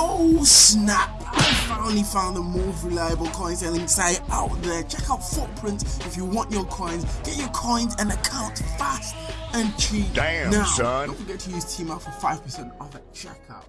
Oh snap! I finally found the most reliable coin selling site out there. Check out Footprint if you want your coins. Get your coins and account fast and cheap. Damn, now, son. Don't forget to use Team for 5% off at checkout.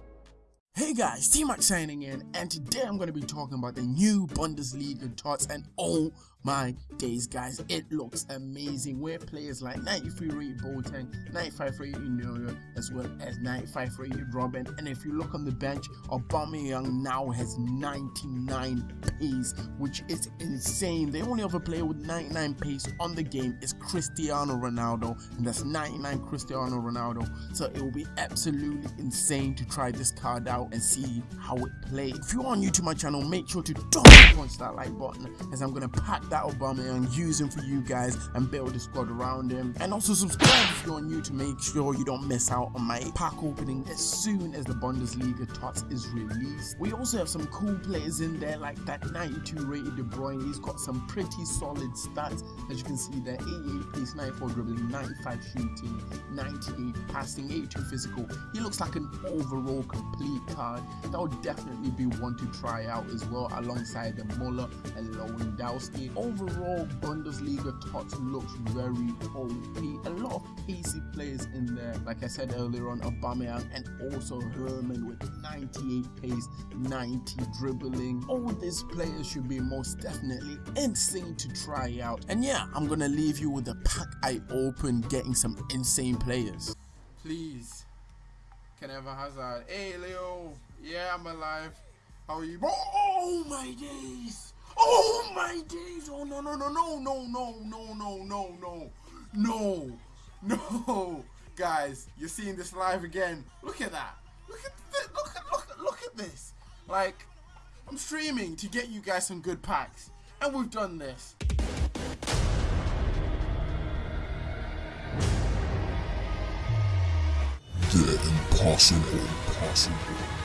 Hey guys, T-Mac signing in, and today I'm going to be talking about the new Bundesliga tots, and oh my days guys, it looks amazing, where players like 93 rated Boateng, 95 rated Neuer, as well as 95 rated Robben, and if you look on the bench, Aubameyang now has 99 pace, which is insane. The only other player with 99 pace on the game is Cristiano Ronaldo, and that's 99 Cristiano Ronaldo, so it will be absolutely insane to try this card out and see how it plays. If you are new to my channel, make sure to don't punch that like button as I'm gonna pack that Obama and use him for you guys and build a squad around him. And also subscribe if you're new to make sure you don't miss out on my pack opening as soon as the Bundesliga Tots is released. We also have some cool players in there like that 92 rated De Bruyne. He's got some pretty solid stats as you can see there 88 pace, 94 dribbling, 95 shooting, 98 passing, 82 physical. He looks like an overall complete card. That would definitely be one to try out as well alongside the Muller and Lewandowski. Overall, Bundesliga Tots looks very OP. A lot of pacey players in there. Like I said earlier on, Aubameyang and also Herrmann with 98 pace, 90 dribbling. All these players should be most definitely insane to try out. And yeah, I'm gonna leave you with the pack I opened getting some insane players. Please. Can I have a hazard? Hey Leo, yeah I'm alive. How are you? Oh my days! Oh my days! Oh no no no no no no no no no no no no guys, you're seeing this live again. Look at that. Look at this. Look at look at look at this. Like I'm streaming to get you guys some good packs, and we've done this. The impossible. impossible.